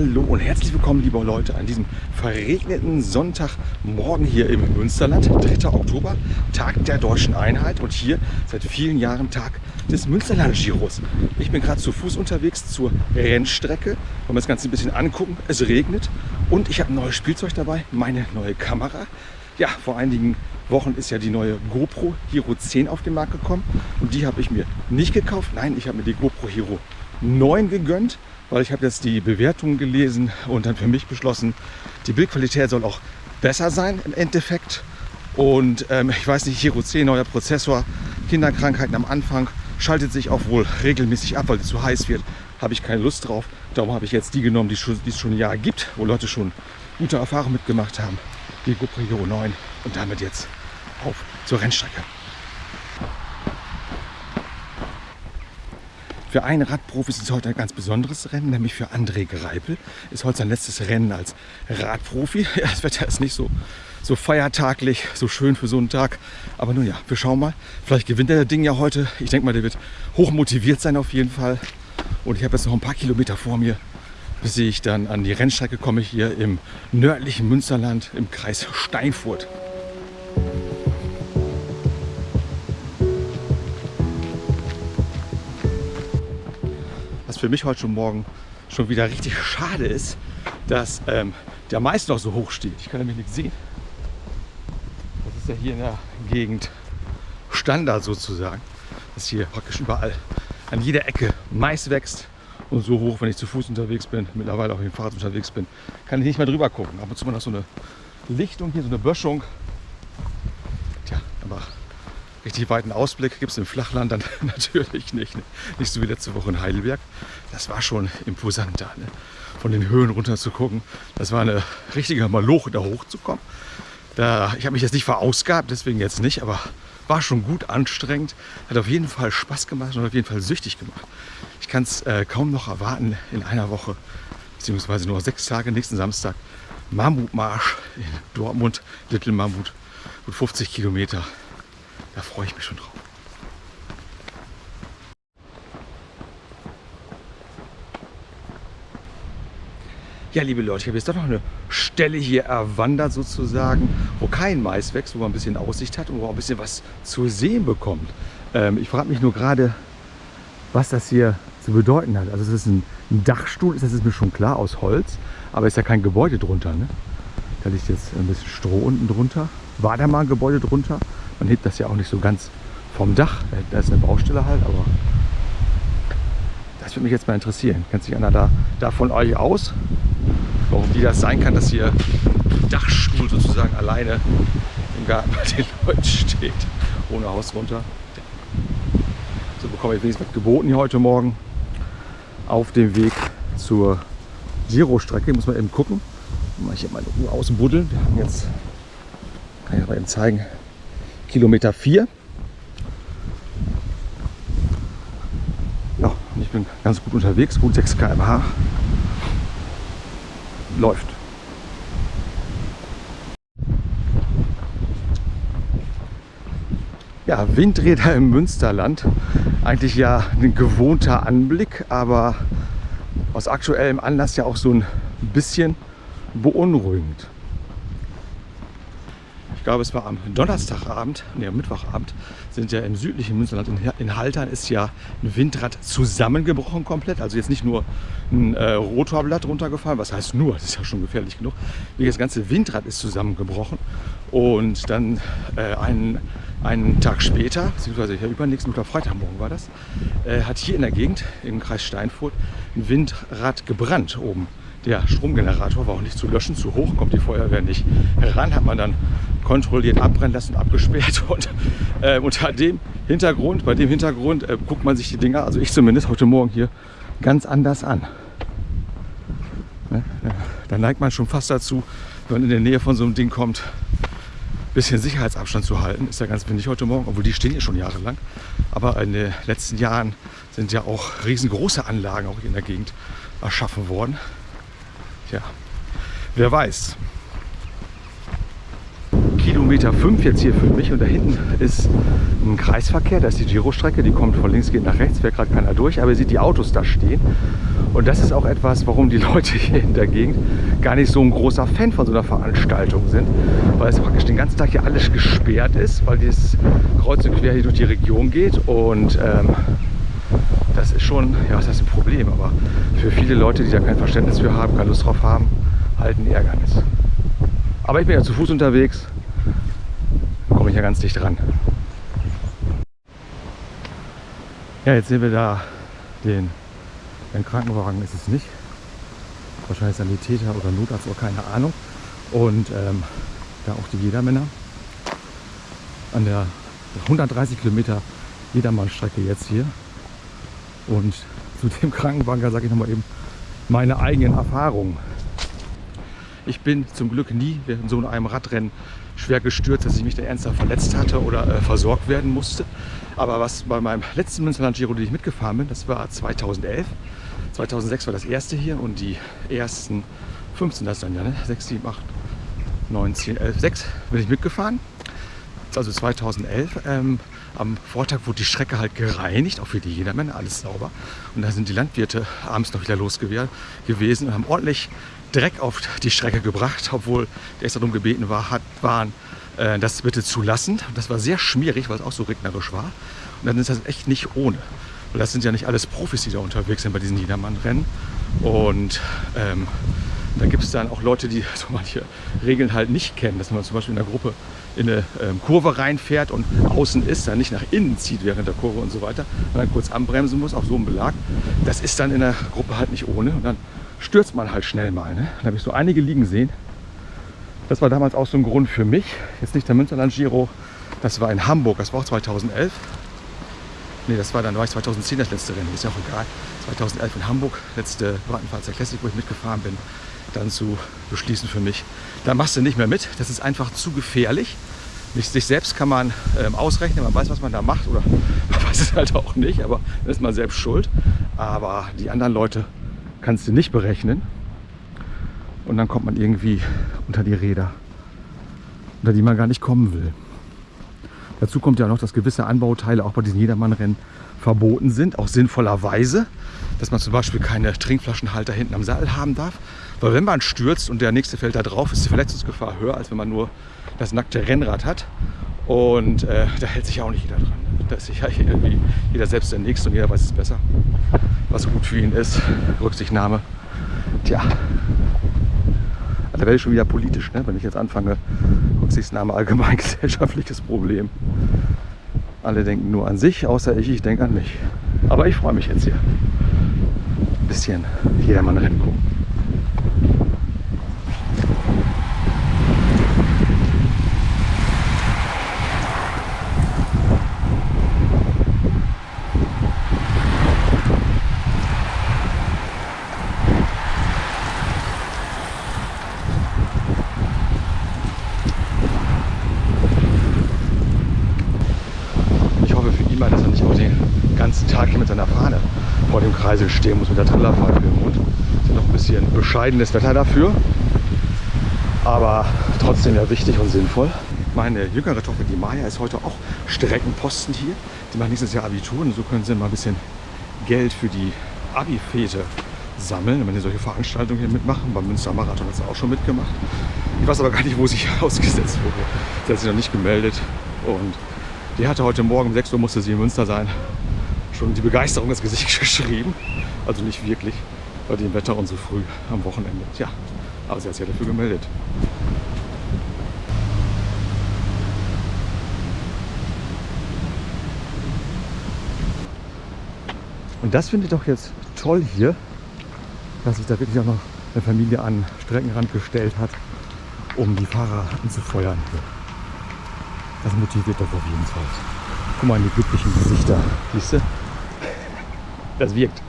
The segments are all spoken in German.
Hallo und herzlich willkommen, liebe Leute, an diesem verregneten Sonntagmorgen hier im Münsterland, 3. Oktober, Tag der Deutschen Einheit und hier seit vielen Jahren Tag des Münsterland-Giros. Ich bin gerade zu Fuß unterwegs zur Rennstrecke, wollen wir das Ganze ein bisschen angucken. Es regnet und ich habe ein neues Spielzeug dabei, meine neue Kamera. Ja, vor einigen Wochen ist ja die neue GoPro Hero 10 auf den Markt gekommen und die habe ich mir nicht gekauft. Nein, ich habe mir die GoPro Hero 9 gegönnt weil ich habe jetzt die Bewertungen gelesen und dann für mich beschlossen, die Bildqualität soll auch besser sein im Endeffekt. Und ähm, ich weiß nicht, Hero 10, neuer Prozessor, Kinderkrankheiten am Anfang, schaltet sich auch wohl regelmäßig ab, weil es zu heiß wird. Habe ich keine Lust drauf. Darum habe ich jetzt die genommen, die, es schon ein Jahr gibt, wo Leute schon gute Erfahrungen mitgemacht haben. Die GoPro Hero 9 und damit jetzt auf zur Rennstrecke. Für einen Radprofi ist es heute ein ganz besonderes Rennen, nämlich für André Greipel. Ist heute sein letztes Rennen als Radprofi. Ja, das Wetter ist nicht so, so feiertaglich, so schön für so einen Tag. Aber nun ja, wir schauen mal. Vielleicht gewinnt er das Ding ja heute. Ich denke mal, der wird hoch motiviert sein auf jeden Fall. Und ich habe jetzt noch ein paar Kilometer vor mir, bis ich dann an die Rennstrecke komme hier im nördlichen Münsterland im Kreis Steinfurt. Für mich heute schon Morgen schon wieder richtig schade ist, dass ähm, der Mais noch so hoch steht. Ich kann nämlich nichts sehen. Das ist ja hier in der Gegend Standard sozusagen, dass hier praktisch überall an jeder Ecke Mais wächst und so hoch, wenn ich zu Fuß unterwegs bin, mittlerweile auch mit dem Fahrrad unterwegs bin, kann ich nicht mehr drüber gucken. Ab und zu mal noch so eine Lichtung hier, so eine Böschung. Richtig weiten Ausblick gibt es im Flachland dann natürlich nicht. Ne? Nicht so wie letzte Woche in Heidelberg. Das war schon imposant da. Ne? Von den Höhen runter zu gucken. Das war eine richtige Maloche, da hochzukommen. Da, ich habe mich jetzt nicht verausgabt, deswegen jetzt nicht, aber war schon gut anstrengend. Hat auf jeden Fall Spaß gemacht und auf jeden Fall süchtig gemacht. Ich kann es äh, kaum noch erwarten, in einer Woche, beziehungsweise nur sechs Tage, nächsten Samstag, Mammutmarsch in Dortmund, Little Mammut, gut 50 Kilometer. Da freue ich mich schon drauf. Ja, liebe Leute, ich habe jetzt doch noch eine Stelle hier erwandert sozusagen, wo kein Mais wächst, wo man ein bisschen Aussicht hat und wo man ein bisschen was zu sehen bekommt. Ähm, ich frage mich nur gerade, was das hier zu bedeuten hat. Also es ist ein, ein Dachstuhl, das ist mir schon klar, aus Holz, aber ist ja kein Gebäude drunter. Ne? Da liegt jetzt ein bisschen Stroh unten drunter. War da mal ein Gebäude drunter? Man hebt das ja auch nicht so ganz vom Dach. Da ist eine Baustelle halt, aber das würde mich jetzt mal interessieren. Kennt sich einer da, da von euch aus? Warum die das sein kann, dass hier ein Dachstuhl sozusagen alleine im Garten bei den Leuten steht, ohne Haus runter. So bekomme ich wenigstens was geboten hier heute Morgen auf dem Weg zur Giro-Strecke. Muss man eben gucken. Mal hier meine Uhr ausbuddeln. Wir haben jetzt, kann ich mal eben zeigen, Kilometer 4. Ja, ich bin ganz gut unterwegs, gut 6 km/h. Läuft. Ja, Windräder im Münsterland. Eigentlich ja ein gewohnter Anblick, aber aus aktuellem Anlass ja auch so ein bisschen beunruhigend ich glaube es war am Donnerstagabend, nee, am Mittwochabend, sind ja im südlichen Münsterland in, Haltern ist ja ein Windrad zusammengebrochen komplett. Also jetzt nicht nur ein äh, Rotorblatt runtergefallen, was heißt nur, das ist ja schon gefährlich genug. Das ganze Windrad ist zusammengebrochen und dann äh, einen, einen Tag später, beziehungsweise ja, übernächsten Tag, Freitagmorgen war das, äh, hat hier in der Gegend im Kreis Steinfurt ein Windrad gebrannt oben der Stromgenerator war auch nicht zu löschen, zu hoch, kommt die Feuerwehr nicht heran, hat man dann kontrolliert abbrennen lassen, abgesperrt und äh, unter dem Hintergrund, bei dem Hintergrund äh, guckt man sich die Dinger, also ich zumindest heute Morgen hier, ganz anders an. Ne? Da neigt man schon fast dazu, wenn man in der Nähe von so einem Ding kommt, ein bisschen Sicherheitsabstand zu halten. Ist ja ganz windig heute Morgen, obwohl die stehen ja schon jahrelang. Aber in den letzten Jahren sind ja auch riesengroße Anlagen auch in der Gegend erschaffen worden. Tja, wer weiß. Kilometer 5 jetzt hier für mich und da hinten ist ein Kreisverkehr, da ist die Giro-Strecke, die kommt von links geht nach rechts, fährt gerade keiner durch, aber ihr seht die Autos da stehen Und das ist auch etwas, warum die Leute hier in der Gegend gar nicht so ein großer Fan von so einer Veranstaltung sind. Weil es praktisch den ganzen Tag hier alles gesperrt ist, weil dieses kreuz und quer hier durch die Region geht. Und ähm, das ist schon, ja, was heißt ein Problem, aber für viele Leute, die da kein Verständnis für haben, keine Lust drauf haben, halt ein Ärgernis. Aber ich bin ja zu Fuß unterwegs, komme ich ja ganz dicht dran. Ja, jetzt sehen wir da den, den Krankenwagen, ist es nicht. Wahrscheinlich Sanitäter oder Notarzt oder keine Ahnung. Und ähm, da auch die Jedermänner an der 130 Kilometer Jedermannstrecke jetzt hier. Und zu dem Krankenwagen sage ich nochmal eben meine eigenen Erfahrungen. Ich bin zum Glück nie während so einem Radrennen schwer gestürzt, dass ich mich da ernsthaft verletzt hatte oder äh, versorgt werden musste. Aber was bei meinem letzten Münsterland Giro, den ich mitgefahren bin, das war 2011. 2006 war das erste hier und die ersten 15, das dann ja, ne? 6, 7, 8, 9, 10, 11, 6 bin ich mitgefahren. Also 2011. Ähm, am Vortag wurde die Strecke halt gereinigt, auch für die Jedermänner, alles sauber. Und da sind die Landwirte abends noch wieder losgewesen und haben ordentlich Dreck auf die Strecke gebracht, obwohl der extra darum gebeten war, hat, waren, äh, das bitte zu lassen. Das war sehr schmierig, weil es auch so regnerisch war. Und dann ist das echt nicht ohne. Weil das sind ja nicht alles Profis, die da unterwegs sind bei diesen Niedermann-Rennen. Und ähm, da gibt es dann auch Leute, die so manche Regeln halt nicht kennen, dass man zum Beispiel in der Gruppe in eine ähm, Kurve reinfährt und außen ist, dann nicht nach innen zieht während der Kurve und so weiter, dann kurz anbremsen muss auf so einem Belag. Das ist dann in der Gruppe halt nicht ohne. Und dann stürzt man halt schnell mal. Ne? Da habe ich so einige liegen sehen. Das war damals auch so ein Grund für mich. Jetzt nicht der Münsterland Giro, das war in Hamburg, das war auch 2011. Ne, das war dann war ich 2010 das letzte Rennen, ist ja auch egal. 2011 in Hamburg, letzte Wartenfahrzeit Classic, wo ich mitgefahren bin, dann zu beschließen für mich. Da machst du nicht mehr mit, das ist einfach zu gefährlich. Sich selbst kann man ähm, ausrechnen, man weiß, was man da macht oder man weiß es halt auch nicht, aber dann ist man selbst schuld. Aber die anderen Leute kannst du nicht berechnen. Und dann kommt man irgendwie unter die Räder, unter die man gar nicht kommen will. Dazu kommt ja noch, dass gewisse Anbauteile auch bei diesen Jedermannrennen verboten sind, auch sinnvollerweise, dass man zum Beispiel keine Trinkflaschenhalter hinten am Sattel haben darf. Weil wenn man stürzt und der nächste fällt da drauf, ist die Verletzungsgefahr höher, als wenn man nur das nackte Rennrad hat. Und äh, da hält sich ja auch nicht jeder dran. Da ist sich ja irgendwie jeder selbst der Nächste und jeder weiß es besser, was gut für ihn ist. Rücksichtnahme. Tja, da werde ich schon wieder politisch, ne? wenn ich jetzt anfange. Rücksichtnahme allgemein gesellschaftliches Problem. Alle denken nur an sich, außer ich, ich denke an mich. Aber ich freue mich jetzt hier. Ein bisschen jedermann rennen gucken. Kreisel stehen muss mit der Trillerpfeife im Mund. Ist ja noch ein bisschen bescheidenes Wetter dafür, aber trotzdem ja wichtig und sinnvoll. Meine jüngere Tochter, die Maya, ist heute auch Streckenposten hier. Die macht nächstes Jahr Abitur und so können sie mal ein bisschen Geld für die Abi-Fete sammeln, wenn sie solche Veranstaltungen hier mitmachen. Beim Münster Marathon hat sie auch schon mitgemacht. Ich weiß aber gar nicht, wo sie ausgesetzt wurde. Sie hat sich noch nicht gemeldet und die hatte heute Morgen um 6 Uhr musste sie in Münster sein schon die Begeisterung ins Gesicht geschrieben. Also nicht wirklich bei dem Wetter und so früh am Wochenende. Tja, aber sie hat sich ja dafür gemeldet. Und das finde ich doch jetzt toll hier, dass sich da wirklich auch noch eine Familie an Streckenrand gestellt hat, um die Fahrer anzufeuern. Das motiviert doch auf jeden Fall. Guck mal in die glücklichen Gesichter. Siehst du? Das wirkt.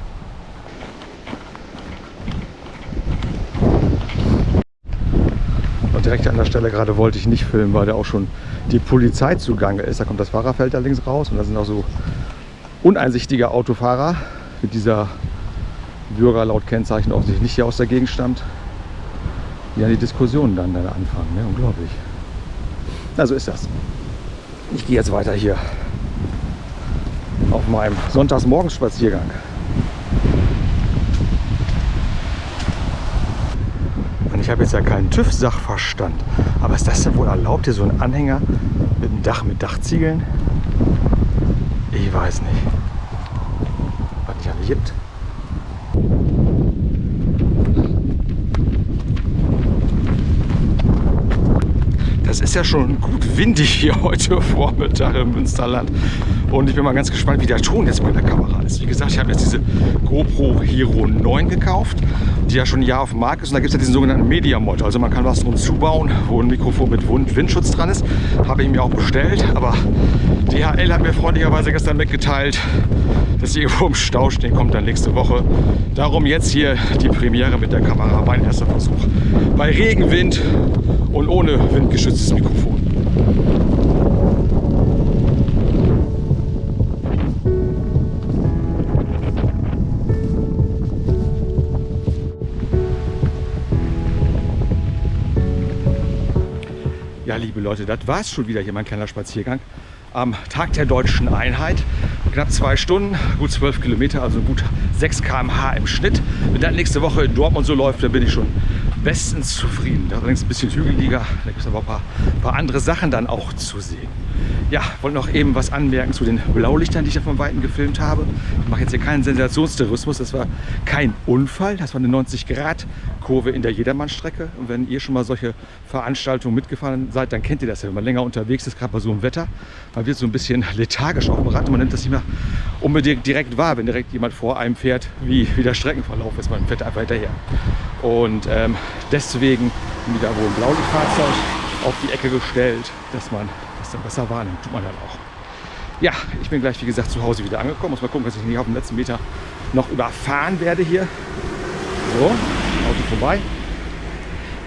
Und direkt an der Stelle gerade wollte ich nicht filmen, weil da auch schon die Polizei zugange ist. Da kommt das Fahrerfeld da links raus und da sind auch so uneinsichtige Autofahrer mit dieser Bürger laut Kennzeichen offensichtlich nicht hier aus der Gegend stammt, die an die Diskussionen dann, dann anfangen. Ne? Unglaublich. Na, so ist das. Ich gehe jetzt weiter hier auf meinem Sonntagsmorgenspaziergang. Und ich habe jetzt ja keinen TÜV-Sachverstand, aber ist das denn wohl erlaubt, hier so ein Anhänger mit einem Dach, mit Dachziegeln? Ich weiß nicht, was nicht alle gibt. Das ist ja schon gut windig hier heute Vormittag im Münsterland. Und ich bin mal ganz gespannt, wie der Ton jetzt bei der Kamera ist. Wie gesagt, ich habe jetzt diese GoPro Hero 9 gekauft, die ja schon ein Jahr auf dem Markt ist. Und da gibt es ja diesen sogenannten Media Mod. Also man kann was drum zubauen, wo ein Mikrofon mit Windschutz dran ist. Habe ich mir auch bestellt. Aber DHL hat mir freundlicherweise gestern mitgeteilt, dass sie irgendwo im Stau stehen, kommt dann nächste Woche. Darum jetzt hier die Premiere mit der Kamera, mein erster Versuch. Bei Regen, Wind und ohne windgeschütztes Mikrofon. Ja, liebe Leute, das war es schon wieder hier, mein kleiner Spaziergang am Tag der deutschen Einheit. Knapp zwei Stunden, gut zwölf Kilometer, also gut 6 km/h im Schnitt. Wenn das nächste Woche in Dortmund so läuft, dann bin ich schon bestens zufrieden. Allerdings ein bisschen hügeliger, da gibt es aber ein paar, paar andere Sachen dann auch zu sehen. Ja, wollte noch eben was anmerken zu den Blaulichtern, die ich da von Weitem gefilmt habe. Ich mache jetzt hier keinen Sensationstourismus, das war kein Unfall, das war eine 90-Grad-Kurve in der Jedermannstrecke. Und wenn ihr schon mal solche Veranstaltungen mitgefahren seid, dann kennt ihr das ja, wenn man länger unterwegs ist, gerade bei so einem Wetter. Man wird so ein bisschen lethargisch auf dem Rad und man nimmt das nicht mehr unbedingt direkt wahr, wenn direkt jemand vor einem fährt, wie, wie der Streckenverlauf ist. Man fährt einfach hinterher. Und ähm, deswegen wieder wohl ein Blaulichtfahrzeug auf die Ecke gestellt, dass man das dann besser wahrnimmt. Tut man dann auch. Ja, ich bin gleich, wie gesagt, zu Hause wieder angekommen. Muss mal gucken, dass ich nicht auf dem letzten Meter noch überfahren werde hier. So, Auto vorbei.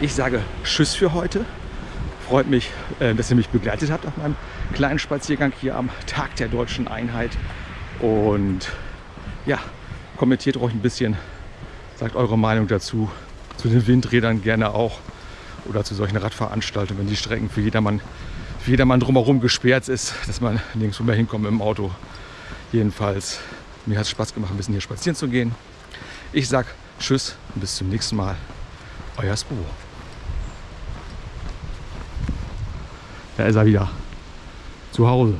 Ich sage Tschüss für heute. Freut mich, äh, dass ihr mich begleitet habt auf meinem kleinen Spaziergang hier am Tag der deutschen Einheit. Und ja, kommentiert ruhig ein bisschen, sagt eure Meinung dazu. Zu den Windrädern gerne auch oder zu solchen Radveranstaltungen, wenn die Strecken für jedermann, für jedermann drumherum gesperrt ist, dass man nirgendwo mehr hinkommt dem Auto. Jedenfalls, mir hat es Spaß gemacht, ein bisschen hier spazieren zu gehen. Ich sag Tschüss und bis zum nächsten Mal. Euer Spo. Da ist er wieder. Zu Hause.